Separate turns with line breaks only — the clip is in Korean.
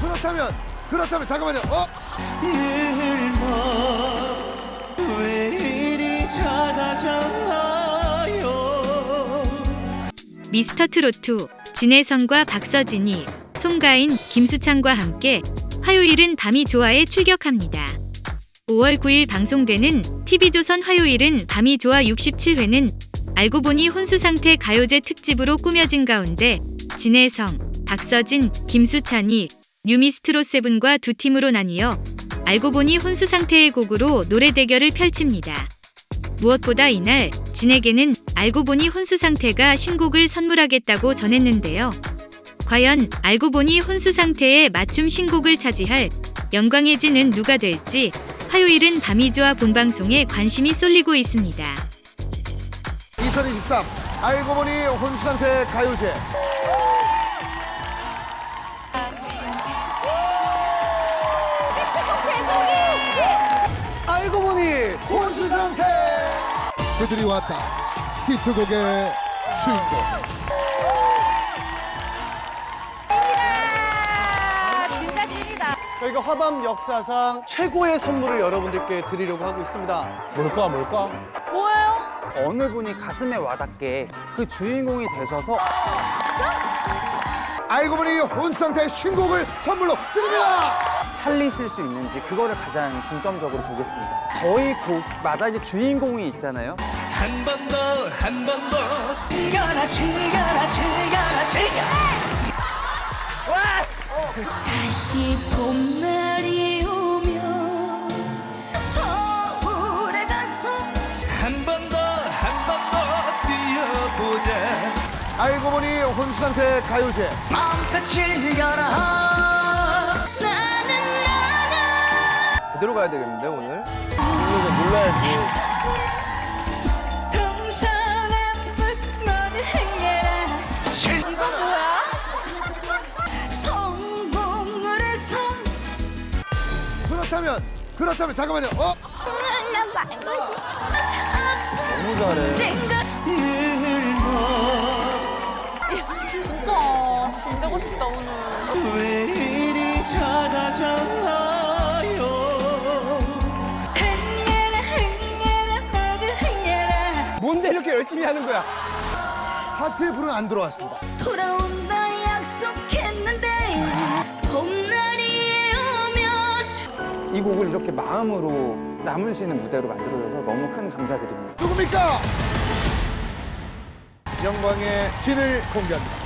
그렇다면 그렇다면 잠깐만요. 어?
왜 이리 작아졌나요
미스터 트로트 진혜성과 박서진이 송가인, 김수창과 함께 화요일은 밤이 좋아에 출격합니다. 5월 9일 방송되는 TV조선 화요일은 밤이 좋아 67회는 알고 보니 혼수 상태 가요제 특집으로 꾸며진 가운데 진혜성, 박서진, 김수찬이 뉴미스트로 세븐과 두 팀으로 나뉘어 알고 보니 혼수 상태의 곡으로 노래 대결을 펼칩니다. 무엇보다 이날 진에게는 알고 보니 혼수 상태가 신곡을 선물하겠다고 전했는데요. 과연 알고 보니 혼수 상태에 맞춤 신곡을 차지할 진은 누가 될지 화요일은 밤이 좋아 본방송에 관심이 쏠리고 있습니다.
2023 알고 보니 혼수 상태 가요제 그들이 왔다 히트곡의 주인공
진짜 찐이다.
저희가 화밤 역사상 최고의 선물을 여러분들께 드리려고 하고 있습니다.
뭘까 뭘까?
뭐예요?
어느 분이 가슴에 와닿게 그 주인공이 되셔서
알고 보니 혼수상태 신곡을 선물로 드립니다
살리실 수 있는지 그거를 가장 중점적으로 보겠습니다. 저희 곡마다 이제 주인공이 있잖아요.
한 번 더 한 번 더. 즐겨라 즐겨라 즐겨라 즐겨.
다시 봄날이 오면 서울에 가서
한 번 더 한 번 더 뛰어보자.
알고 보니 혼수 상태 가요제.
마음껏 즐겨라
그대로 가야 되겠는데 오늘?
성공을 해서
그렇다면 그렇다면 잠깐만요. 어?
너무 잘해 진짜 돈 되고 싶다 오늘
열심히 하는 거야?
하트의 불은 안 들어왔습니다.
돌아온다 약속했는데 봄날이 오면
이 곡을 이렇게 마음으로 남을 수 있는 무대로 만들어줘서 너무 큰 감사드립니다.
누굽니까? 영광의 진을 공개합니다.